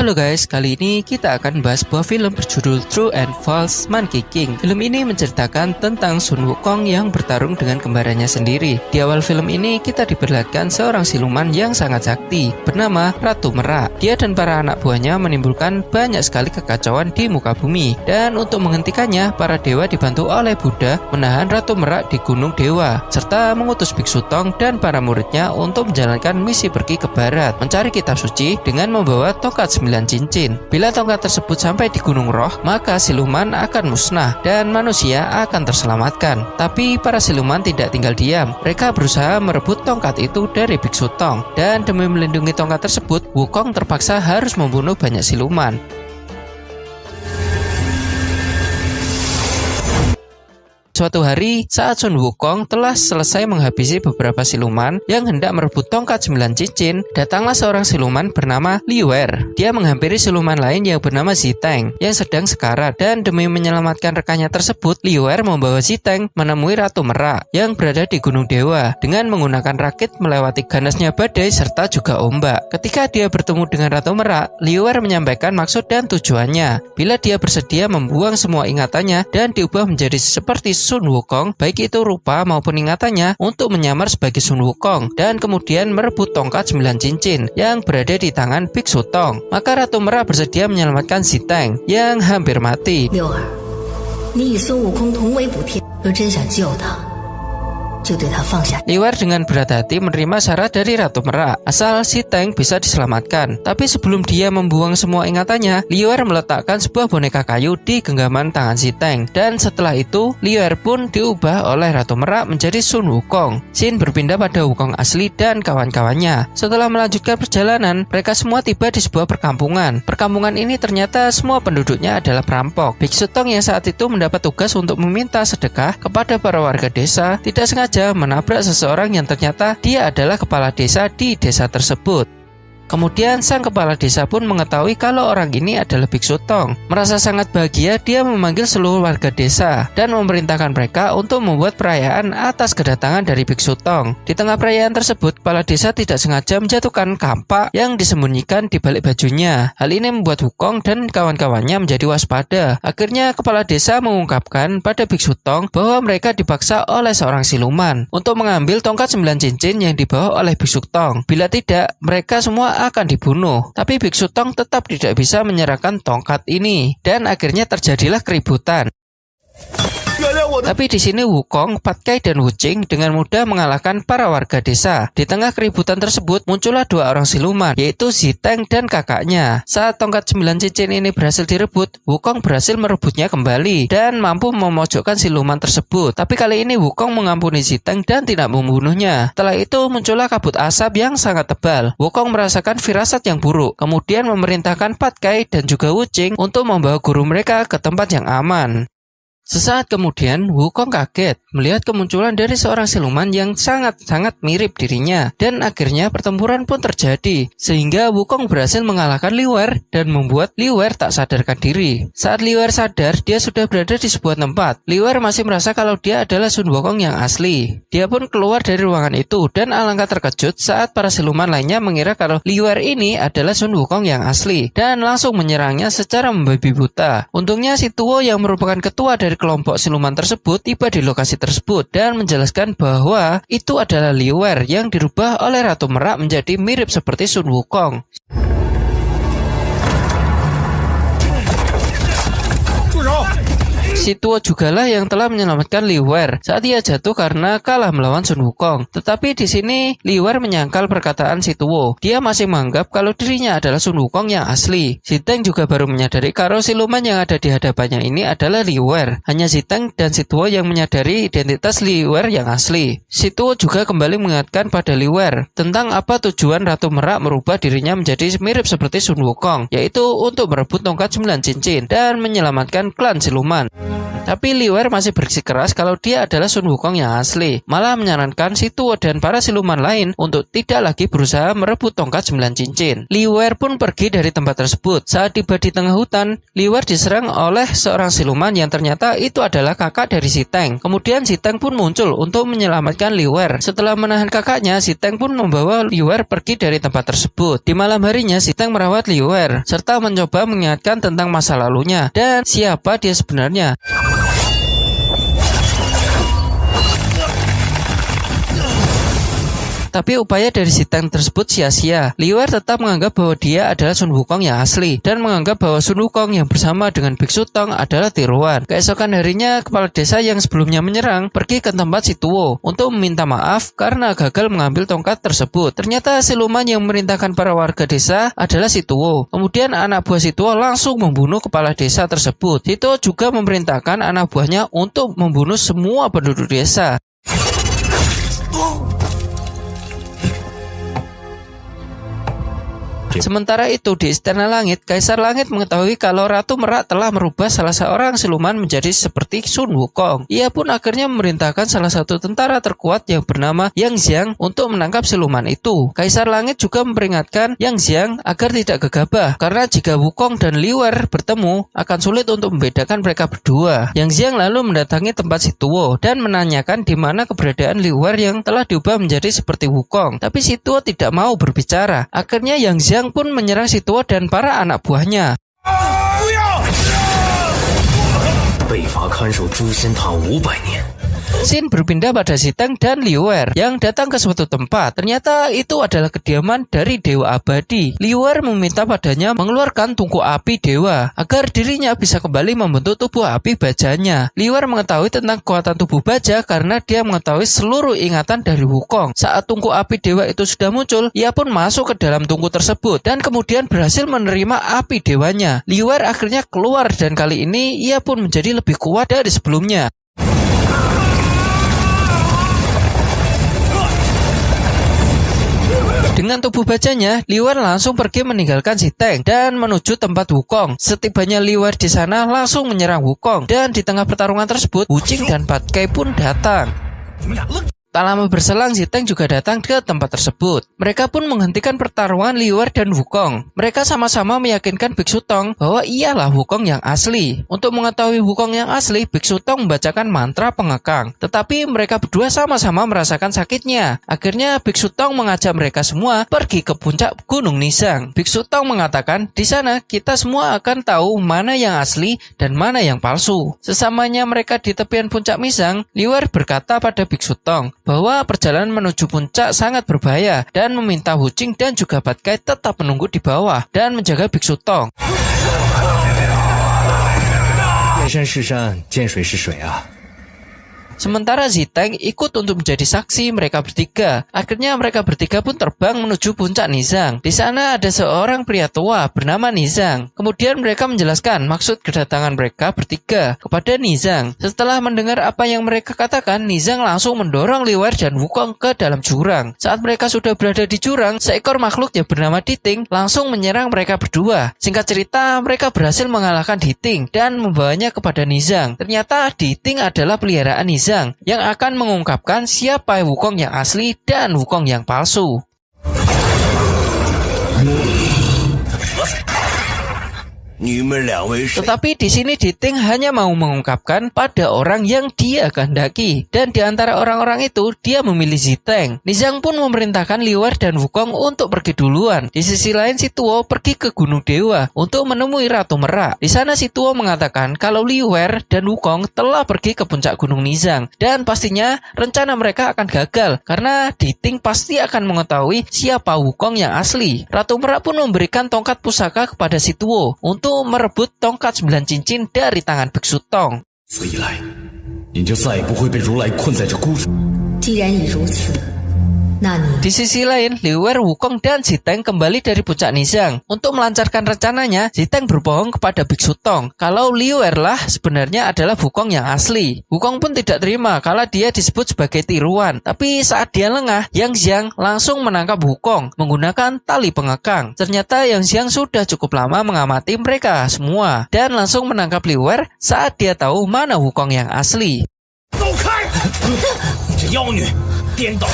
Halo guys, kali ini kita akan bahas sebuah film berjudul True and False Monkey King. Film ini menceritakan tentang Sun Wukong yang bertarung dengan kembarannya sendiri. Di awal film ini kita diperlihatkan seorang siluman yang sangat sakti bernama Ratu Merak. Dia dan para anak buahnya menimbulkan banyak sekali kekacauan di muka bumi. Dan untuk menghentikannya, para dewa dibantu oleh Buddha menahan Ratu Merak di Gunung Dewa serta mengutus Biksu Tong dan para muridnya untuk menjalankan misi pergi ke barat mencari kitab suci dengan membawa tongkat sembilan cincin. Bila tongkat tersebut sampai di Gunung Roh, maka siluman akan musnah dan manusia akan terselamatkan. Tapi para siluman tidak tinggal diam. Mereka berusaha merebut tongkat itu dari Biksu Tong. Dan demi melindungi tongkat tersebut, Wukong terpaksa harus membunuh banyak siluman. Suatu hari, saat Sun Wukong telah selesai menghabisi beberapa siluman yang hendak merebut tongkat sembilan cincin, datanglah seorang siluman bernama Liu Er. Dia menghampiri siluman lain yang bernama Ziteng yang sedang sekarat dan demi menyelamatkan rekannya tersebut, Liu Er membawa Ziteng menemui Ratu Merak yang berada di Gunung Dewa dengan menggunakan rakit melewati ganasnya badai serta juga ombak. Ketika dia bertemu dengan Ratu Merak, Liu Er menyampaikan maksud dan tujuannya. Bila dia bersedia membuang semua ingatannya dan diubah menjadi seperti Sun Wukong, baik itu rupa maupun ingatannya, untuk menyamar sebagai Sun Wukong dan kemudian merebut tongkat sembilan cincin yang berada di tangan Biksu Tong. Maka Ratu Merah bersedia menyelamatkan si Teng yang hampir mati. 六儿，你与孙悟空同为补天，若真想救他 ，Liwer dengan berat hati menerima syarat dari Ratu Merak, asal si Teng bisa diselamatkan. Tapi sebelum dia membuang semua ingatannya, Liwer meletakkan sebuah boneka kayu di genggaman tangan si Teng. Dan setelah itu, Liwer pun diubah oleh Ratu Merak menjadi Sun Wukong. Sin berpindah pada Wukong asli dan kawan-kawannya. Setelah melanjutkan perjalanan, mereka semua tiba di sebuah perkampungan. Perkampungan ini ternyata semua penduduknya adalah perampok. Biksu Tong yang saat itu mendapat tugas untuk meminta sedekah kepada para warga desa tidak sengaja saja menabrak seseorang yang ternyata dia adalah kepala desa di desa tersebut. Kemudian sang kepala desa pun mengetahui kalau orang ini adalah Biksu Tong. Merasa sangat bahagia, dia memanggil seluruh warga desa dan memerintahkan mereka untuk membuat perayaan atas kedatangan dari Biksu Tong. Di tengah perayaan tersebut, kepala desa tidak sengaja menjatuhkan kampak yang disembunyikan di balik bajunya. Hal ini membuat Wukong dan kawan-kawannya menjadi waspada. Akhirnya kepala desa mengungkapkan pada Biksu Tong bahwa mereka dipaksa oleh seorang siluman untuk mengambil tongkat sembilan cincin yang dibawa oleh Biksu Tong. Bila tidak, mereka semua akan dibunuh. Tapi Biksu Tong tetap tidak bisa menyerahkan tongkat ini dan akhirnya terjadilah keributan. Tapi di sini Wukong, Patkai, dan Wuching dengan mudah mengalahkan para warga desa. Di tengah keributan tersebut muncullah dua orang siluman, yaitu Ziteng dan kakaknya. Saat tongkat sembilan cincin ini berhasil direbut, Wukong berhasil merebutnya kembali dan mampu memojokkan siluman tersebut. Tapi kali ini Wukong mengampuni Ziteng dan tidak membunuhnya. Setelah itu muncullah kabut asap yang sangat tebal. Wukong merasakan firasat yang buruk, kemudian memerintahkan Patkai dan juga Wuching untuk membawa guru mereka ke tempat yang aman. Sesaat kemudian, Wukong kaget melihat kemunculan dari seorang siluman yang sangat-sangat mirip dirinya. Dan akhirnya pertempuran pun terjadi, sehingga Wukong berhasil mengalahkan Liwer dan membuat Liwer tak sadarkan diri. Saat Liwer sadar, dia sudah berada di sebuah tempat. Liwer masih merasa kalau dia adalah Sun Wukong yang asli. Dia pun keluar dari ruangan itu dan alangkah terkejut saat para siluman lainnya mengira kalau Liwer ini adalah Sun Wukong yang asli dan langsung menyerangnya secara membabi buta. Untungnya si Tuo yang merupakan ketua dari kelompok siluman tersebut tiba di lokasi tersebut dan menjelaskan bahwa itu adalah Liwer yang dirubah oleh Ratu Merak menjadi mirip seperti Sun Wukong. Si Tuo jugalah yang telah menyelamatkan Liwer saat ia jatuh karena kalah melawan Sun Wukong. Tetapi di sini Liwer menyangkal perkataan si Tuo. Dia masih menganggap kalau dirinya adalah Sun Wukong yang asli. Si Teng juga baru menyadari kalau siluman yang ada di hadapannya ini adalah Liwer. Hanya si Teng dan si Tuo yang menyadari identitas Liwer yang asli. Si Tuo juga kembali mengingatkan pada Liwer tentang apa tujuan Ratu Merak merubah dirinya menjadi mirip seperti Sun Wukong, yaitu untuk merebut tongkat sembilan cincin dan menyelamatkan klan siluman. Tapi Liwer masih bersikeras kalau dia adalah Sun Wukong yang asli. Malah menyarankan si Tuo dan para siluman lain untuk tidak lagi berusaha merebut tongkat sembilan cincin. Liwer pun pergi dari tempat tersebut. Saat tiba di tengah hutan, Liwer diserang oleh seorang siluman yang ternyata itu adalah kakak dari si Teng. Kemudian si Teng pun muncul untuk menyelamatkan Liwer. Setelah menahan kakaknya, si Teng pun membawa Liwer pergi dari tempat tersebut. Di malam harinya, si Teng merawat Liwer serta mencoba mengingatkan tentang masa lalunya dan siapa dia sebenarnya. Tapi upaya dari si Tang tersebut sia-sia. Liwer tetap menganggap bahwa dia adalah Sun Wukong yang asli dan menganggap bahwa Sun Wukong yang bersama dengan Biksu Tong adalah tiruan. Keesokan harinya, kepala desa yang sebelumnya menyerang pergi ke tempat si Tuo untuk meminta maaf karena gagal mengambil tongkat tersebut. Ternyata siluman yang memerintahkan para warga desa adalah si Tuo. Kemudian anak buah si Tuo langsung membunuh kepala desa tersebut. Si Tuo juga memerintahkan anak buahnya untuk membunuh semua penduduk desa. Sementara itu di Istana Langit, Kaisar Langit mengetahui kalau Ratu Merak telah merubah salah seorang siluman menjadi seperti Sun Wukong. Ia pun akhirnya memerintahkan salah satu tentara terkuat yang bernama Yang Xiang untuk menangkap siluman itu. Kaisar Langit juga memperingatkan Yang Xiang agar tidak gegabah karena jika Wukong dan Liwer bertemu akan sulit untuk membedakan mereka berdua. Yang Xiang lalu mendatangi tempat si Tuo dan menanyakan di mana keberadaan Liwer yang telah diubah menjadi seperti Wukong. Tapi si Tuo tidak mau berbicara. Akhirnya Yang Xiang Yang pun menyerang si tua dan para anak buahnya. Sin berpindah pada Siteng dan Liuer yang datang ke suatu tempat. Ternyata itu adalah kediaman dari Dewa Abadi. Liuer meminta padanya mengeluarkan tungku api Dewa agar dirinya bisa kembali membentuk tubuh api bajanya. Liuer mengetahui tentang kekuatan tubuh baja karena dia mengetahui seluruh ingatan dari Wukong. Saat tungku api Dewa itu sudah muncul, ia pun masuk ke dalam tungku tersebut dan kemudian berhasil menerima api Dewanya. Liuer akhirnya keluar dan kali ini ia pun menjadi lebih kuat dari sebelumnya. Dengan tubuh bajanya, Liwer langsung pergi meninggalkan si Teng dan menuju tempat Wukong. Setibanya Liwer di sana langsung menyerang Wukong dan di tengah pertarungan tersebut, Wuching dan Pat Kai pun datang. Tak lama berselang, Ziteng juga datang ke tempat tersebut. Mereka pun menghentikan pertarungan Liwer dan Wukong. Mereka sama-sama meyakinkan Biksu Tong bahwa ialah Wukong yang asli. Untuk mengetahui Wukong yang asli, Biksu Tong membacakan mantra pengekang. Tetapi mereka berdua sama-sama merasakan sakitnya. Akhirnya Biksu Tong mengajak mereka semua pergi ke puncak Gunung Nisang. Biksu Tong mengatakan, di sana kita semua akan tahu mana yang asli dan mana yang palsu. Sesamanya mereka di tepian puncak Misang, Liwer berkata pada Biksu Tong, bahwa perjalanan menuju puncak sangat berbahaya dan meminta Hucing dan juga Batkai tetap menunggu di bawah dan menjaga Biksu Tong. 见山是山，见水是水啊。 Sementara Ziteng ikut untuk menjadi saksi mereka bertiga. Akhirnya mereka bertiga pun terbang menuju puncak Nizang. Di sana ada seorang pria tua bernama Nizang. Kemudian mereka menjelaskan maksud kedatangan mereka bertiga kepada Nizang. Setelah mendengar apa yang mereka katakan, Nizang langsung mendorong Liwer dan Wukong ke dalam jurang. Saat mereka sudah berada di jurang, seekor makhluk yang bernama Diting langsung menyerang mereka berdua. Singkat cerita, mereka berhasil mengalahkan Diting dan membawanya kepada Nizang. Ternyata Diting adalah peliharaan Nizang yang akan mengungkapkan siapa Wukong yang asli dan Wukong yang palsu. Tetapi di sini Diting hanya mau mengungkapkan pada orang yang dia kehendaki. Dan di antara orang-orang itu, dia memilih Ziteng. Nizang pun memerintahkan Liwer dan Wukong untuk pergi duluan. Di sisi lain, si Tuo pergi ke Gunung Dewa untuk menemui Ratu Merak. Di sana si Tuo mengatakan kalau Liwer dan Wukong telah pergi ke puncak Gunung Nizang. Dan pastinya rencana mereka akan gagal karena Diting pasti akan mengetahui siapa Wukong yang asli. Ratu Merak pun memberikan tongkat pusaka kepada si Tuo untuk untuk merebut tongkat sembilan cincin dari tangan Biksu Tong. 此以来，你就再也不会被如来困在这孤。既然已如此， 那你 Di sisi lain, Liuer, Wukong, dan Ziteng kembali dari puncak Nizang. Untuk melancarkan rencananya, Ziteng berbohong kepada Biksu Tong kalau Liuer lah sebenarnya adalah Wukong yang asli. Wukong pun tidak terima kalau dia disebut sebagai tiruan. Tapi saat dia lengah, Yang Xiang langsung menangkap Wukong menggunakan tali pengekang. Ternyata Yang Xiang sudah cukup lama mengamati mereka semua dan langsung menangkap Liuer saat dia tahu mana Wukong yang asli. 走开！这妖女 颠倒！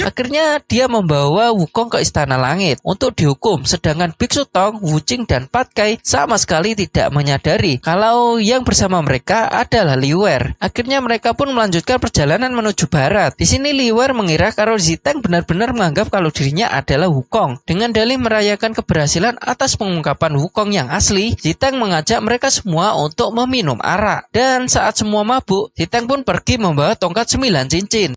Akhirnya dia membawa Wukong ke Istana Langit untuk dihukum, sedangkan Biksu Tong, Wuching, dan Patkai sama sekali tidak menyadari kalau yang bersama mereka adalah Liuer. Akhirnya mereka pun melanjutkan perjalanan menuju barat. Di sini Liuer mengira kalau Ziteng benar-benar menganggap kalau dirinya adalah Wukong. Dengan dalih merayakan keberhasilan atas pengungkapan Wukong yang asli, Ziteng mengajak mereka semua untuk meminum arak. Dan saat semua mabuk, Ziteng pun pergi membawa tongkat sembilan cincin.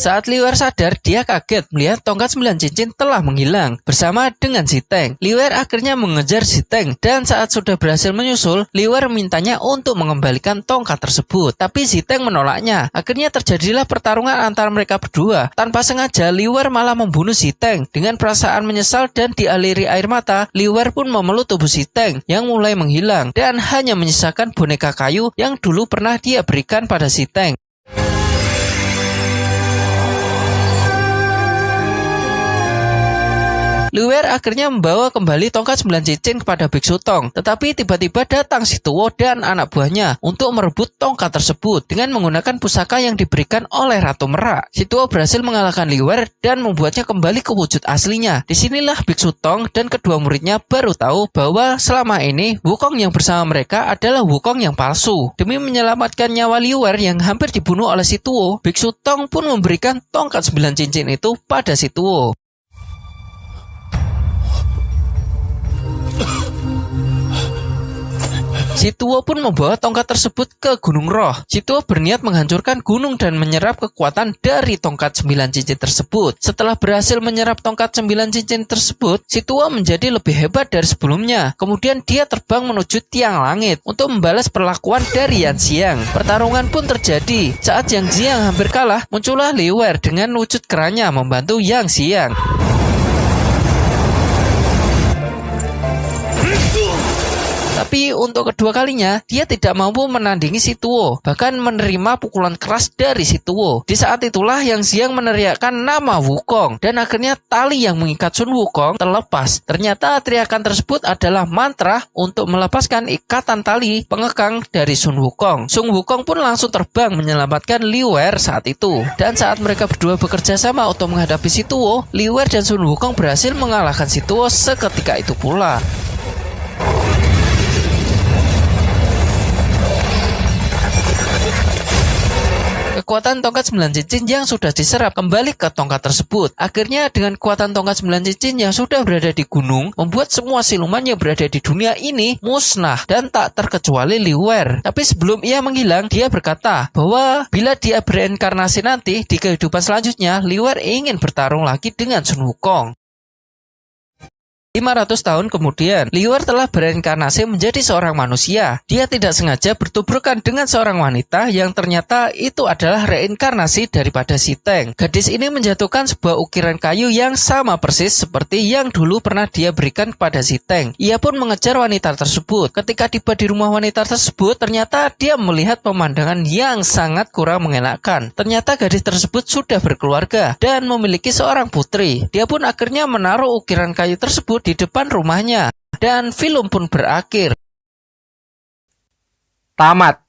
Saat Liuer sadar, dia kaget melihat tongkat sembilan cincin telah menghilang bersama dengan Ziteng. Liuer akhirnya mengejar Ziteng dan saat sudah berhasil menyusul, Liuer mintanya untuk mengembalikan tongkat tersebut. Tapi Ziteng menolaknya. Akhirnya terjadilah pertarungan antara mereka berdua. Tanpa sengaja, Liuer malah membunuh Ziteng. Dengan perasaan menyesal dan dialiri air mata, Liuer pun memeluk tubuh Ziteng yang mulai menghilang dan hanya menyisakan boneka kayu yang dulu pernah dia berikan pada Ziteng. Liuer akhirnya membawa kembali tongkat sembilan cincin kepada Biksu Tong. Tetapi tiba-tiba datang si Tuwo dan anak buahnya untuk merebut tongkat tersebut dengan menggunakan pusaka yang diberikan oleh Ratu Merak. Si Tuwo berhasil mengalahkan Liuer dan membuatnya kembali ke wujud aslinya. Di sinilah Biksu Tong dan kedua muridnya baru tahu bahwa selama ini Wukong yang bersama mereka adalah Wukong yang palsu. Demi menyelamatkan nyawa Liuer yang hampir dibunuh oleh si Tuwo, Biksu Tong pun memberikan tongkat sembilan cincin itu pada si Tuwo. Si Tuo pun membawa tongkat tersebut ke Gunung Roh. Si Tuo berniat menghancurkan gunung dan menyerap kekuatan dari tongkat sembilan cincin tersebut. Setelah berhasil menyerap tongkat sembilan cincin tersebut, si Tuo menjadi lebih hebat dari sebelumnya. Kemudian dia terbang menuju tiang langit untuk membalas perlakuan dari Yan Xiang. Pertarungan pun terjadi. Saat Yang Xiang hampir kalah, muncullah Liuer dengan wujud kerannya membantu Yang Xiang. Tapi untuk kedua kalinya, dia tidak mampu menandingi si Tuo, bahkan menerima pukulan keras dari si Tuo. Di saat itulah yang Xiang meneriakkan nama Wukong, dan akhirnya tali yang mengikat Sun Wukong terlepas. Ternyata teriakan tersebut adalah mantra untuk melepaskan ikatan tali pengekang dari Sun Wukong. Sun Wukong pun langsung terbang menyelamatkan Liuer saat itu. Dan saat mereka berdua bekerja sama untuk menghadapi si Tuo, Liuer dan Sun Wukong berhasil mengalahkan si Tuo seketika itu pula. Kekuatan tongkat sembilan cincin yang sudah diserap kembali ke tongkat tersebut. Akhirnya dengan kekuatan tongkat sembilan cincin yang sudah berada di gunung, membuat semua siluman yang berada di dunia ini musnah dan tak terkecuali Liuer. Tapi sebelum ia menghilang, dia berkata bahwa bila dia bereinkarnasi nanti di kehidupan selanjutnya, Liuer ingin bertarung lagi dengan Sun Wukong. 500 tahun kemudian, Liuer telah bereinkarnasi menjadi seorang manusia. Dia tidak sengaja bertubrukan dengan seorang wanita yang ternyata itu adalah reinkarnasi daripada si Teng. Gadis ini menjatuhkan sebuah ukiran kayu yang sama persis seperti yang dulu pernah dia berikan kepada si Teng. Ia pun mengejar wanita tersebut. Ketika tiba di rumah wanita tersebut, ternyata dia melihat pemandangan yang sangat kurang mengenakan. Ternyata gadis tersebut sudah berkeluarga dan memiliki seorang putri. Dia pun akhirnya menaruh ukiran kayu tersebut di depan rumahnya dan film pun berakhir. Tamat.